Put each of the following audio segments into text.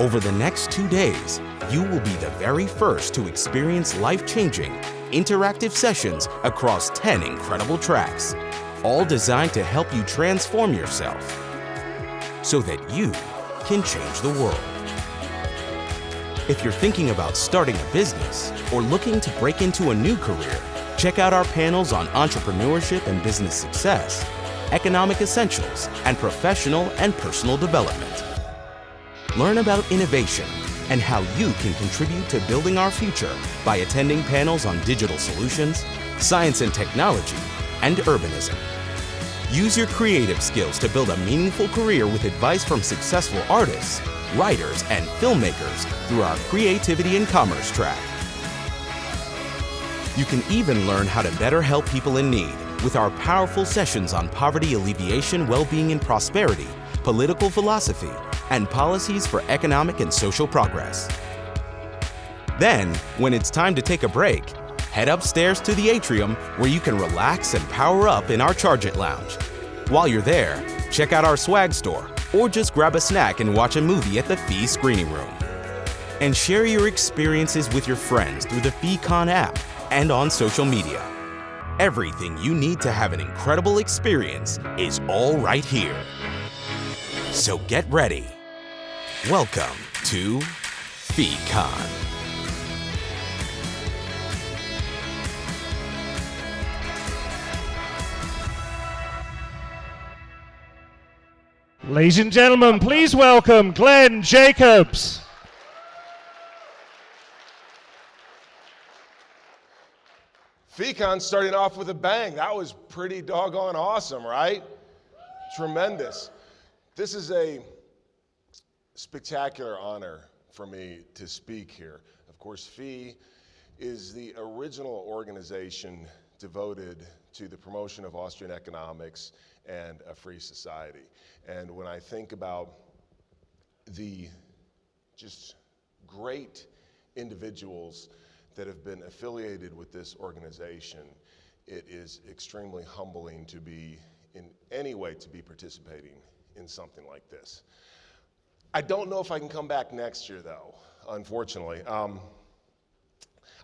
Over the next two days, you will be the very first to experience life-changing, interactive sessions across 10 incredible tracks, all designed to help you transform yourself so that you can change the world. If you're thinking about starting a business or looking to break into a new career, check out our panels on entrepreneurship and business success, economic essentials, and professional and personal development. Learn about innovation and how you can contribute to building our future by attending panels on digital solutions, science and technology, and urbanism. Use your creative skills to build a meaningful career with advice from successful artists, writers, and filmmakers through our Creativity and Commerce track. You can even learn how to better help people in need with our powerful sessions on poverty alleviation, well-being and prosperity, political philosophy, and policies for economic and social progress. Then, when it's time to take a break, head upstairs to the atrium where you can relax and power up in our Charge It Lounge. While you're there, check out our swag store or just grab a snack and watch a movie at the Fee Screening Room. And share your experiences with your friends through the FeeCon app and on social media. Everything you need to have an incredible experience is all right here. So get ready. Welcome to FeeCon. Ladies and gentlemen, please welcome Glenn Jacobs. FeeCon starting off with a bang. That was pretty doggone awesome, right? Tremendous. This is a spectacular honor for me to speak here. Of course, FEE is the original organization devoted to the promotion of Austrian economics and a free society. And when I think about the just great individuals that have been affiliated with this organization, it is extremely humbling to be in any way to be participating in something like this. I don't know if I can come back next year though, unfortunately. Um,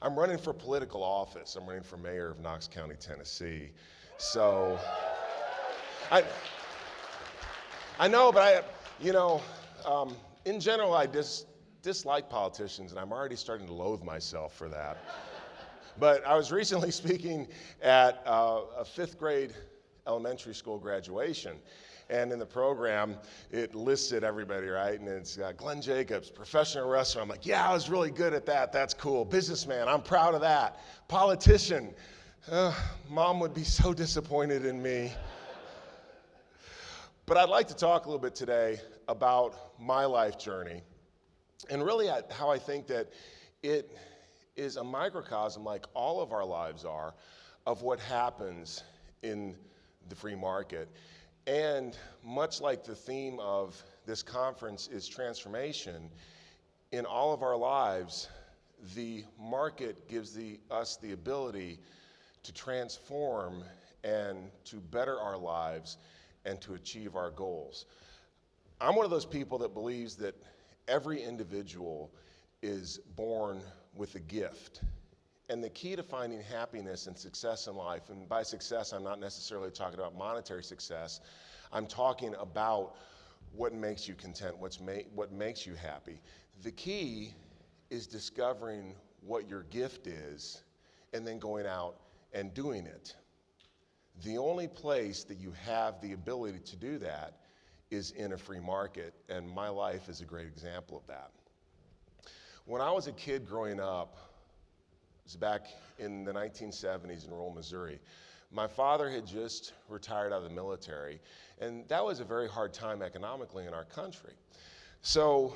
I'm running for political office. I'm running for mayor of Knox County, Tennessee. So, I, I know, but I, you know, um, in general, I dis, dislike politicians, and I'm already starting to loathe myself for that. but I was recently speaking at uh, a fifth grade elementary school graduation, and in the program, it listed everybody, right? And it's uh, Glenn Jacobs, professional wrestler. I'm like, yeah, I was really good at that. That's cool. Businessman, I'm proud of that. Politician, uh, mom would be so disappointed in me. But I'd like to talk a little bit today about my life journey and really how I think that it is a microcosm, like all of our lives are, of what happens in the free market. And much like the theme of this conference is transformation, in all of our lives, the market gives the, us the ability to transform and to better our lives and to achieve our goals. I'm one of those people that believes that every individual is born with a gift. And the key to finding happiness and success in life, and by success, I'm not necessarily talking about monetary success, I'm talking about what makes you content, what's ma what makes you happy. The key is discovering what your gift is and then going out and doing it. The only place that you have the ability to do that is in a free market, and my life is a great example of that. When I was a kid growing up, was back in the 1970s in rural Missouri. My father had just retired out of the military, and that was a very hard time economically in our country. So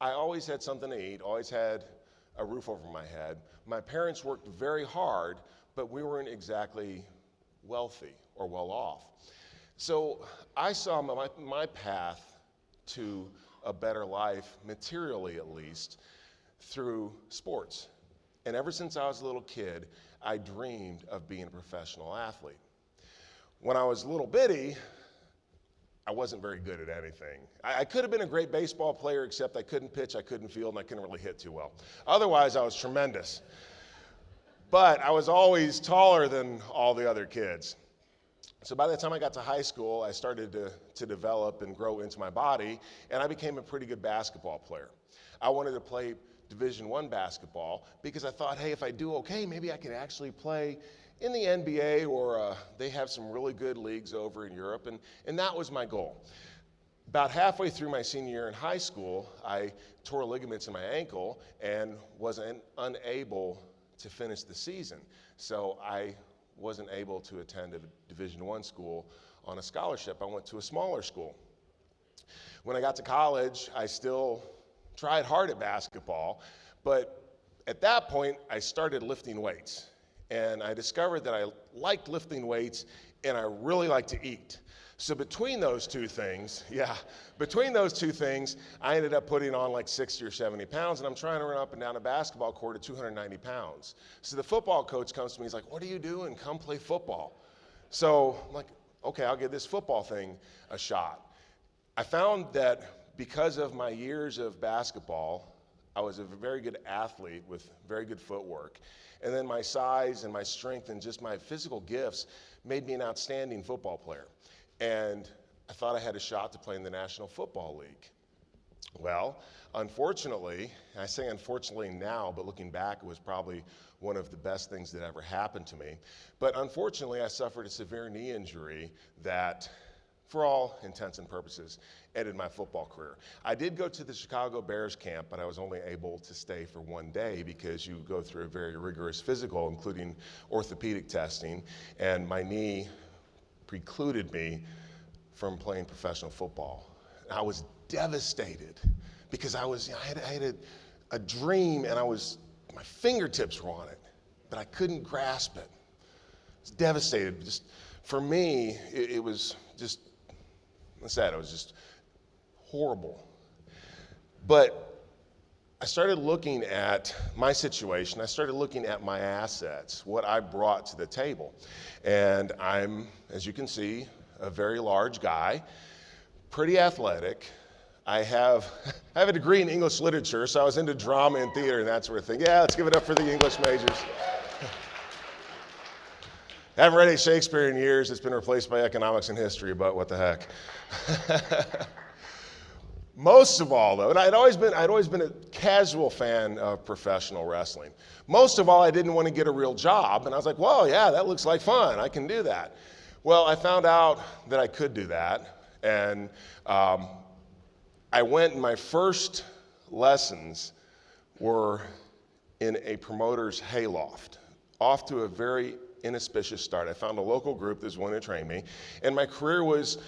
I always had something to eat, always had a roof over my head. My parents worked very hard, but we weren't exactly wealthy or well off. So I saw my, my path to a better life, materially at least, through sports. And ever since I was a little kid, I dreamed of being a professional athlete. When I was little bitty, I wasn't very good at anything. I, I, could have been a great baseball player, except I couldn't pitch, I couldn't field, and I couldn't really hit too well. Otherwise, I was tremendous. But I was always taller than all the other kids. So by the time I got to high school, I started to, to develop and grow into my body, and I became a pretty good basketball player. I wanted to play Division One basketball because I thought, hey, if I do okay, maybe I can actually play in the NBA or uh, they have some really good leagues over in Europe, and, and that was my goal. About halfway through my senior year in high school, I tore ligaments in my ankle and was un- unable to finish the season. So I wasn't able to attend a Division One school on a scholarship. I went to a smaller school. When I got to college, I still tried hard at basketball, but at that point, I started lifting weights. And I discovered that I liked lifting weights and I really liked to eat. So between those two things, yeah, between those two things, I ended up putting on like 60 or 70 pounds, and I'm trying to run up and down a basketball court at 290 pounds. So the football coach comes to me, he's like, "What are you doing? Come play football." So I'm like, "Okay, I'll give this football thing a shot." I found that because of my years of basketball, I was a very good athlete with very good footwork. And then my size and my strength and just my physical gifts made me an outstanding football player. And I thought I had a shot to play in the National Football League. Well, unfortunately, I say unfortunately now, but looking back, it was probably one of the best things that ever happened to me. But unfortunately, I suffered a severe knee injury that, for all intents and purposes, ended my football career. I did go to the Chicago Bears camp, but I was only able to stay for one day because you go through a very rigorous physical, including orthopedic testing, and my knee precluded me from playing professional football. I was devastated because I was, I had, I had a, a dream and I was, my fingertips were on it, but I couldn't grasp it. I was devastated. Just for me, it, it was just, I said, it was just horrible. But I started looking at my situation. I started looking at my assets, what I brought to the table. And I'm, as you can see, a very large guy, pretty athletic. I have, I have a degree in English literature, so I was into drama and theater and that sort of thing. Yeah, let's give it up for the English majors. I haven't read any Shakespeare in years. It's been replaced by economics and history, but what the heck. Most of all, though, and I'd always been, I'd always been a casual fan of professional wrestling. Most of all, I didn't want to get a real job, and I was like, well, yeah, that looks like fun. I can do that. Well, I found out that I could do that, and um, I went, my first lessons were in a promoter's hayloft, off to a very inauspicious start. I found a local group that was willing to train me, and my career was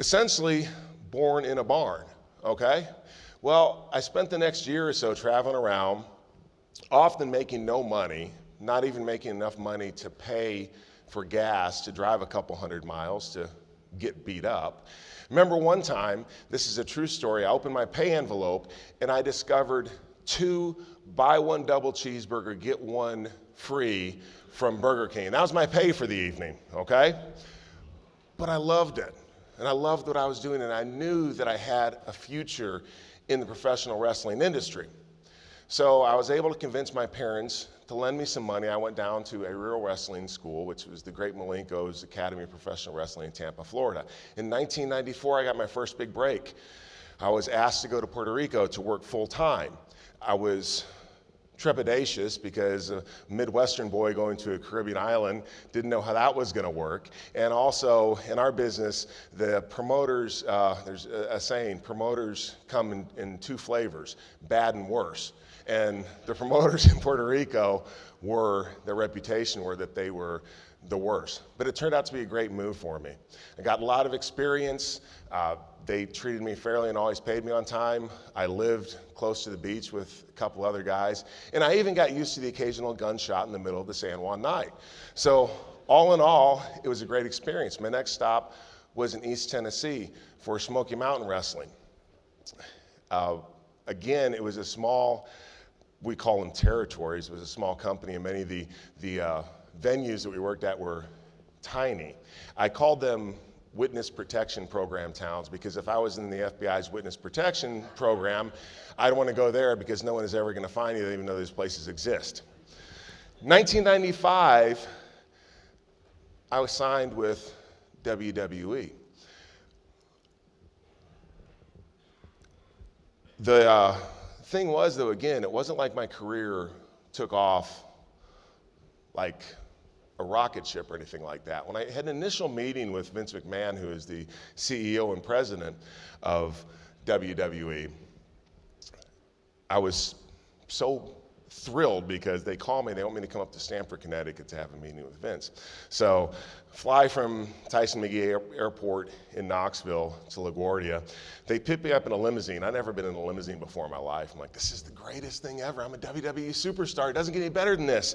essentially born in a barn, okay? Well, I spent the next year or so traveling around, often making no money, not even making enough money to pay for gas to drive a couple hundred miles to get beat up. Remember one time, this is a true story, I opened my pay envelope and I discovered two buy one double cheeseburger, get one free from Burger King. That was my pay for the evening, okay? But I loved it and I loved what I was doing, and I knew that I had a future in the professional wrestling industry. So I was able to convince my parents to lend me some money. I went down to a real wrestling school, which was the Great Malenko's Academy of Professional Wrestling in Tampa, Florida. In 1994, I got my first big break. I was asked to go to Puerto Rico to work full time. I was trepidatious because a Midwestern boy going to a Caribbean island didn't know how that was going to work. And also, in our business, the promoters, uh, there's a, saying, promoters come in, in two flavors bad and worse. And the promoters in Puerto Rico were, their reputation were that they were the worst. But it turned out to be a great move for me. I got a lot of experience. Uh, they treated me fairly and always paid me on time. I lived close to the beach with a couple other guys. And I even got used to the occasional gunshot in the middle of the San Juan night. So, all in all, it was a great experience. My next stop was in East Tennessee for Smoky Mountain Wrestling. uh, again, it was a small, we call them territories. It was a small company, and many of the, the uh, venues that we worked at were tiny. I called them witness protection program towns because if I was in the FBI's witness protection program, I'd want to go there because no one is ever going to find you even though these places exist. 1995, I was signed with WWE. The uh, thing was, though, again, it wasn't like my career took off like a rocket ship or anything like that. When I had an initial meeting with Vince McMahon, who is the CEO and president of WWE, I was so thrilled because they call me, they want me to come up to Stamford, Connecticut to have a meeting with Vince. So, fly from Tyson McGhee Air- Airport in Knoxville to LaGuardia. They pick me up in a limousine. I've never been in a limousine before in my life. I'm like, this is the greatest thing ever. I'm a WWE superstar. It doesn't get any better than this.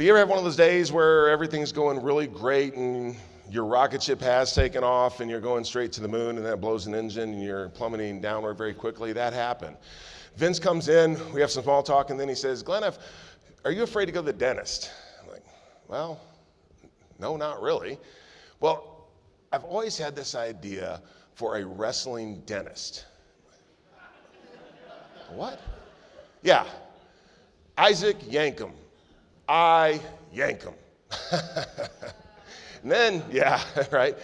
But you ever have one of those days where everything's going really great and your rocket ship has taken off and you're going straight to the moon and that blows an engine and you're plummeting downward very quickly? That happened. Vince comes in, we have some small talk, and then he says, Glenn, are you afraid to go to the dentist? I'm like, well, no, not really. Well, I've always had this idea for a wrestling dentist. what? Yeah. Isaac Yankem. I yank him. and then, yeah, right?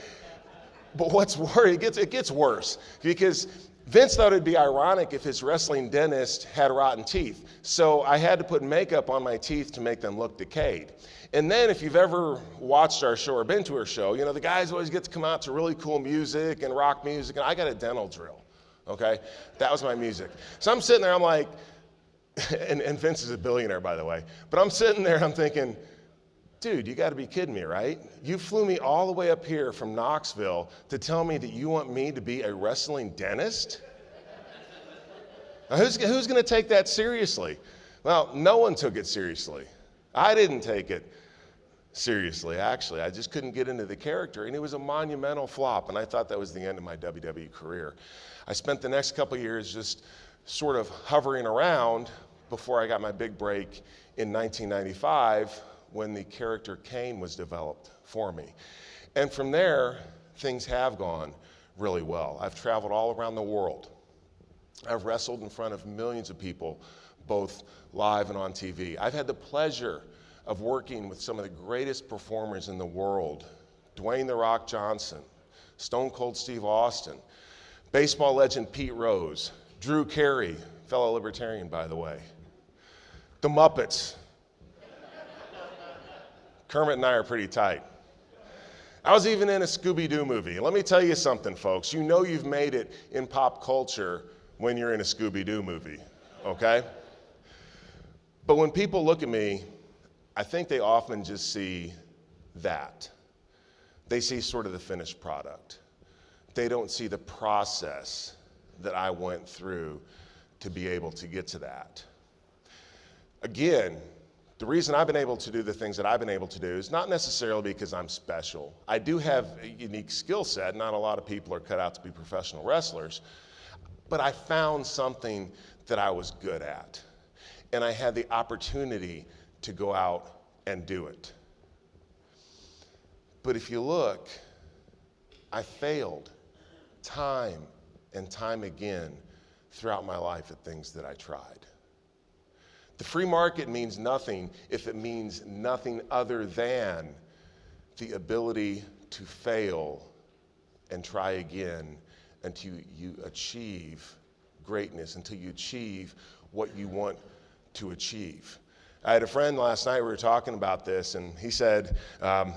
But what's worse, it gets, it gets worse because Vince thought it'd be ironic if his wrestling dentist had rotten teeth. So I had to put makeup on my teeth to make them look decayed. And then, if you've ever watched our show or been to our show, you know, the guys always get to come out to really cool music and rock music, and I got a dental drill, okay? That was my music. So I'm sitting there, I'm like, and, and Vince is a billionaire, by the way, but I'm sitting there, I'm thinking, dude, you got to be kidding me, right? You flew me all the way up here from Knoxville to tell me that you want me to be a wrestling dentist? Now, who's, who's going to take that seriously? Well, no one took it seriously. I didn't take it seriously, actually. I just couldn't get into the character, and it was a monumental flop, and I thought that was the end of my WWE career. I spent the next couple years just sort of hovering around before I got my big break in 1995 when the character Kane was developed for me. And from there, things have gone really well. I've traveled all around the world. I've wrestled in front of millions of people, both live and on TV. I've had the pleasure of working with some of the greatest performers in the world Dwayne The Rock Johnson, Stone Cold Steve Austin, baseball legend Pete Rose, Drew Carey, fellow libertarian, by the way, the Muppets, Kermit and I are pretty tight. I was even in a Scooby Doo movie. Let me tell you something, folks. You know you've made it in pop culture when you're in a Scooby Doo movie, okay? But when people look at me, I think they often just see that. They see sort of the finished product. They don't see the process that I went through to be able to get to that. Again, the reason I've been able to do the things that I've been able to do is not necessarily because I'm special. I do have a unique skill set. Not a lot of people are cut out to be professional wrestlers. But I found something that I was good at. And I had the opportunity to go out and do it. But if you look, I failed time and time again throughout my life at things that I tried. The free market means nothing if it means nothing other than the ability to fail and try again until you achieve greatness, until you achieve what you want to achieve. I had a friend last night, we were talking about this, and he said, um,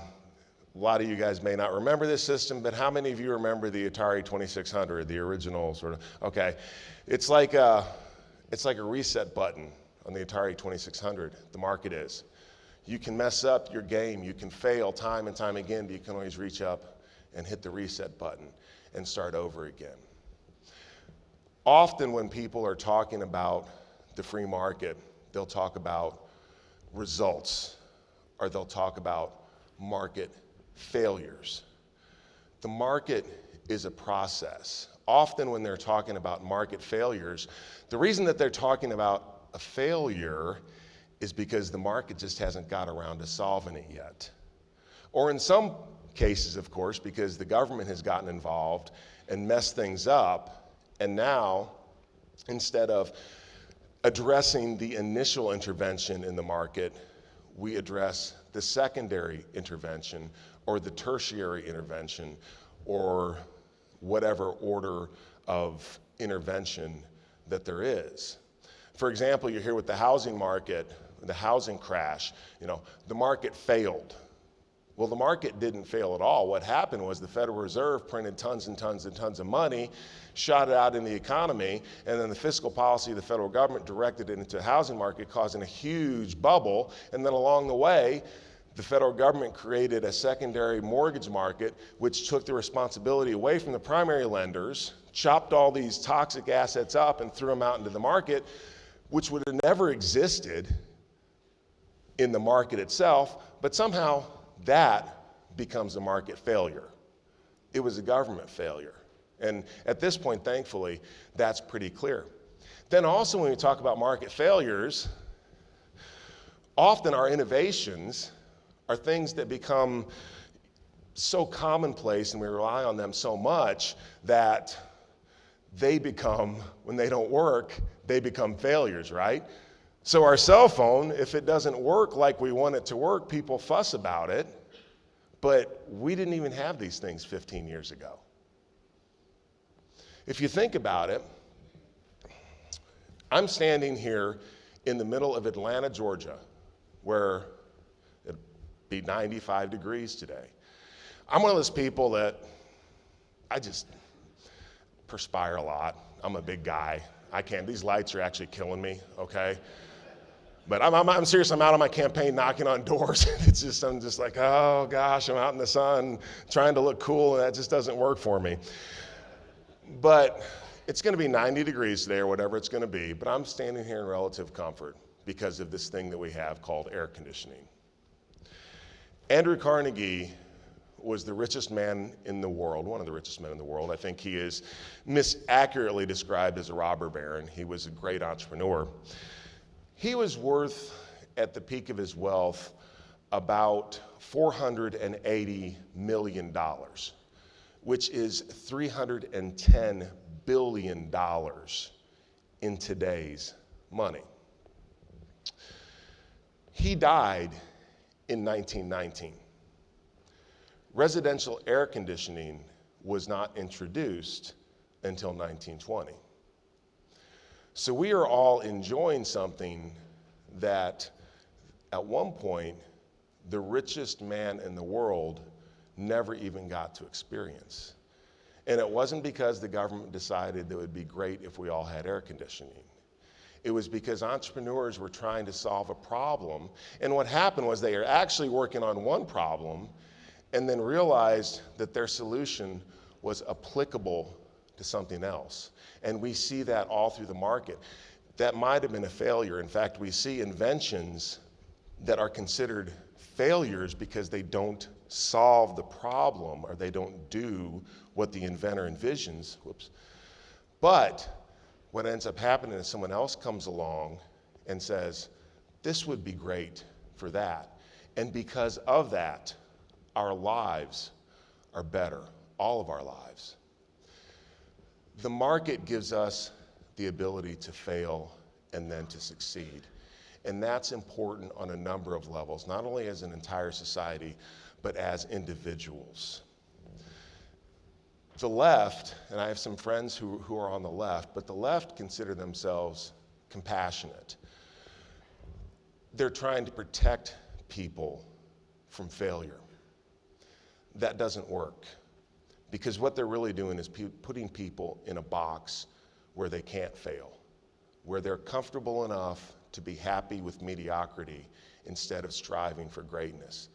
a lot of you guys may not remember this system, but how many of you remember the Atari 2600, the original sort of? Okay, it's like a, it's like a reset button on the Atari 2600, the market is. You can mess up your game, you can fail time and time again, but you can always reach up and hit the reset button and start over again. Often, when people are talking about the free market, they'll talk about results or they'll talk about market failures. The market is a process often when they're talking about market failures, the reason that they're talking about a failure is because the market just hasn't got around to solving it yet. Or in some cases, of course, because the government has gotten involved and messed things up, and now, instead of addressing the initial intervention in the market, we address the secondary intervention or the tertiary intervention or whatever order of intervention that there is. For example, you're here with the housing market, the housing crash, you know, the market failed. Well, the market didn't fail at all. What happened was the Federal Reserve printed tons and tons and tons of money, shot it out in the economy, and then the fiscal policy of the federal government directed it into the housing market, causing a huge bubble. And then along the way, the federal government created a secondary mortgage market, which took the responsibility away from the primary lenders, chopped all these toxic assets up, and threw them out into the market, which would have never existed in the market itself, but somehow that becomes a market failure. It was a government failure. And at this point, thankfully, that's pretty clear. Then also, when we talk about market failures, often our innovations are things that become so commonplace and we rely on them so much that they become, when they don't work, they become failures, right? So, our cell phone, if it doesn't work like we want it to work, people fuss about it. But we didn't even have these things 15 years ago. If you think about it, I'm standing here in the middle of Atlanta, Georgia, where it'd be 95 degrees today. I'm one of those people that I just perspire a lot. I'm a big guy. I can't, these lights are actually killing me, okay? But I'm, I'm, I'm, serious. I'm out on my campaign knocking on doors. it's just, I'm just like, oh gosh, I'm out in the sun trying to look cool, and that just doesn't work for me. But it's going to be 90 degrees today or whatever it's going to be, but I'm standing here in relative comfort because of this thing that we have called air conditioning. Andrew Carnegie was the richest man in the world, one of the richest men in the world. I think he is misaccurately described as a robber baron. He was a great entrepreneur. He was worth, at the peak of his wealth, about $480 million, which is $310 billion in today's money. He died in 1919. Residential air conditioning was not introduced until 1920. So we are all enjoying something that at one point the richest man in the world never even got to experience. And it wasn't because the government decided that it would be great if we all had air conditioning. It was because entrepreneurs were trying to solve a problem. And what happened was they are actually working on one problem and then realized that their solution was applicable to something else. And we see that all through the market. That might have been a failure. In fact, we see inventions that are considered failures because they don't solve the problem or they don't do what the inventor envisions. Whoops. But what ends up happening is someone else comes along and says, This would be great for that. And because of that, our lives are better, all of our lives. The market gives us the ability to fail and then to succeed. And that's important on a number of levels, not only as an entire society, but as individuals. The left, and I have some friends who, who are on the left, but the left consider themselves compassionate. They're trying to protect people from failure. That doesn't work. Because what they're really doing is pe- putting people in a box where they can't fail, where they're comfortable enough to be happy with mediocrity instead of striving for greatness.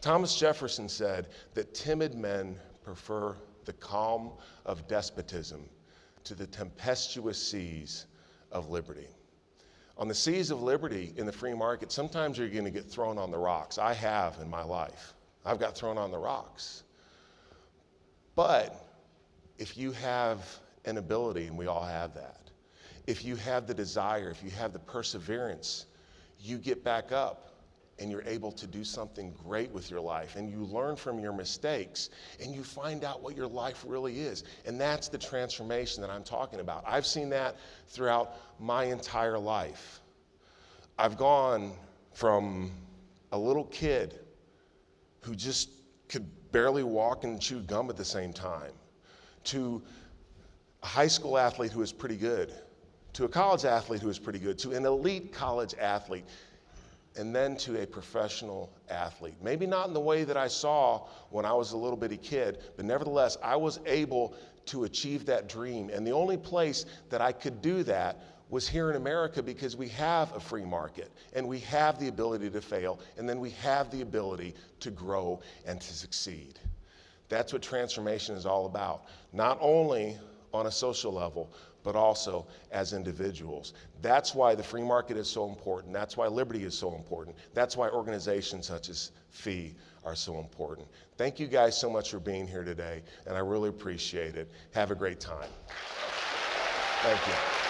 Thomas Jefferson said that timid men prefer the calm of despotism to the tempestuous seas of liberty. On the seas of liberty in the free market, sometimes you're going to get thrown on the rocks. I have in my life. I've got thrown on the rocks. But if you have an ability, and we all have that. If you have the desire, if you have the perseverance, you get back up and you're able to do something great with your life and you learn from your mistakes and you find out what your life really is. And that's the transformation that I'm talking about. I've seen that throughout my entire life. I've gone from a little kid who just could barely walk and chew gum at the same time to a high school athlete who was pretty good, to a college athlete who was pretty good, to an elite college athlete, and then to a professional athlete. Maybe not in the way that I saw when I was a little bitty kid, but nevertheless, I was able to achieve that dream. And the only place that I could do that was here in America because we have a free market and we have the ability to fail and then we have the ability to grow and to succeed. That's what transformation is all about. Not only on a social level, but also as individuals. That's why the free market is so important. That's why liberty is so important. That's why organizations such as FEE are so important. Thank you guys so much for being here today, and I really appreciate it. Have a great time. Thank you.